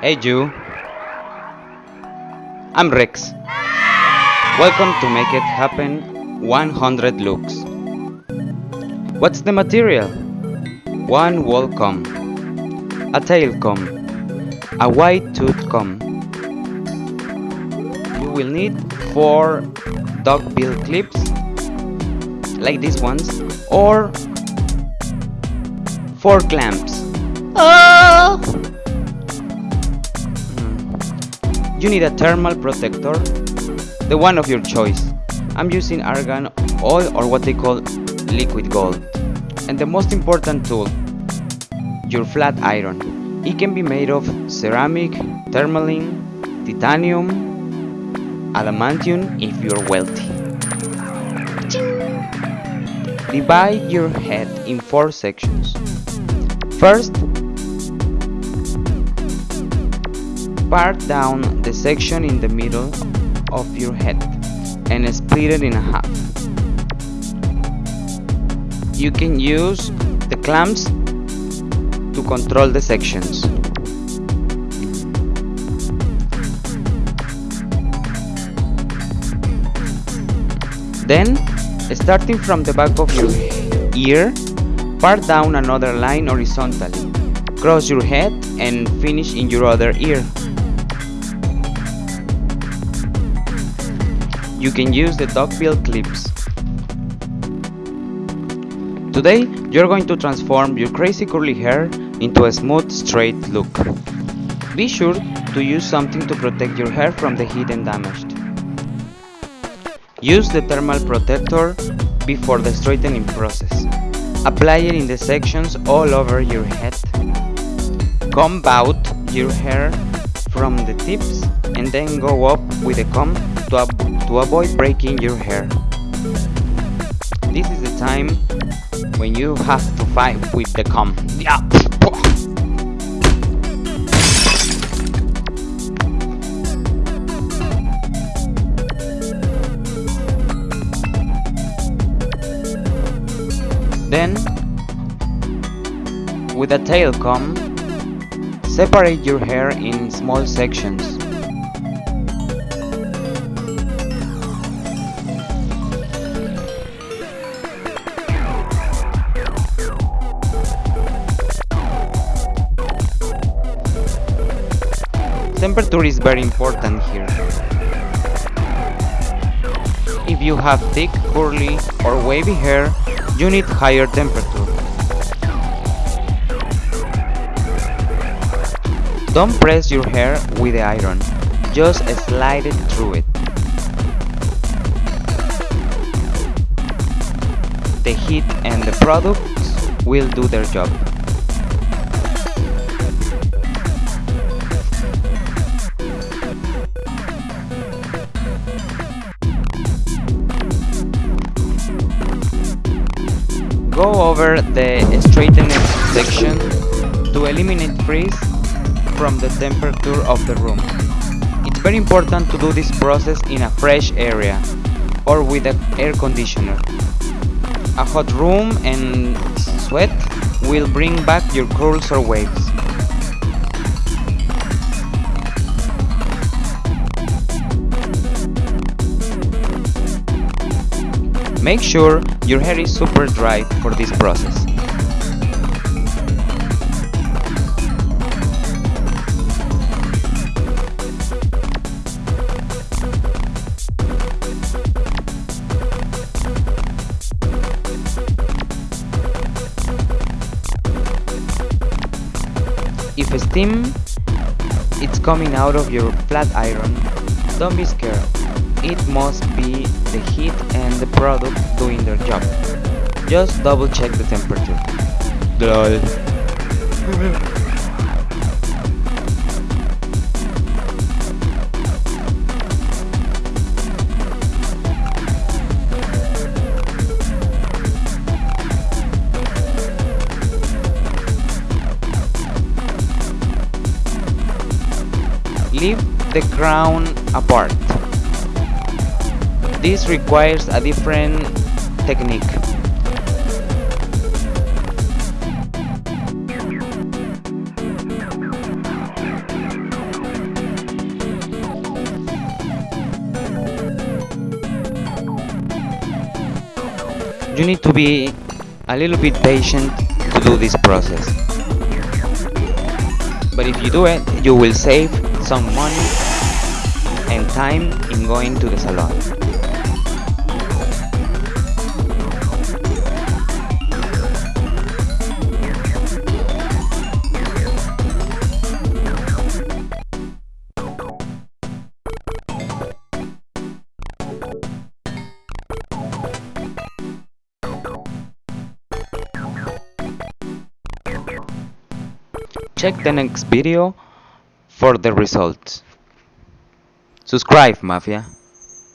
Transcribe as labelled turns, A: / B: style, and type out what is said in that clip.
A: Hey you. I'm Rex. Welcome to Make It Happen 100 looks. What's the material? One wall comb, a tail comb, a wide tooth comb. You will need four duckbill clips like these ones or four clamps.
B: Oh!
A: You need a thermal protector, the one of your choice. I'm using argan oil or what they call liquid gold. And the most important tool, your flat iron. It can be made of ceramic, tourmaline, titanium, adamantium if you're wealthy. Divide your head in four sections. First, part down the section in the middle of your head and split it in half. You can use the clamps to control the sections. Then, starting from the back of your ear, part down another line horizontally. Cross your head and finish in your other ear. You can use the duckbill clips. Today, you're going to transform your crazy curly hair into a smooth, straight look. Be sure to use something to protect your hair from the heat and damage. Use the thermal protector before the straightening process. Apply it in the sections all over your head. Comb out your hair from the tips and then go up with a comb to, to avoid breaking your hair. This is the time when you have to fight with the comb. Yeah. Then, with a tail comb, separate your hair in small sections. Temperature is very important here. If you have thick, curly or wavy hair, you need higher temperature. Don't press your hair with the iron, just slide it through it. The heat and the products will do their job. Go over the straightened section to eliminate frizz from the temperature of the room. It's very important to do this process in a fresh area or with an air conditioner. A hot room and sweat will bring back your curls or waves. Make sure your hair is super dry for this process. If steam it's coming out of your flat iron, don't be scared. It must be the heat and the product doing their job. Just double check the temperature. LOL. Leave the crown apart. This requires a different technique. You need to be a little bit patient to do this process. But if you do it, you will save some money and time in going to the salon. Check the next video for the results. Subscribe, Mafia.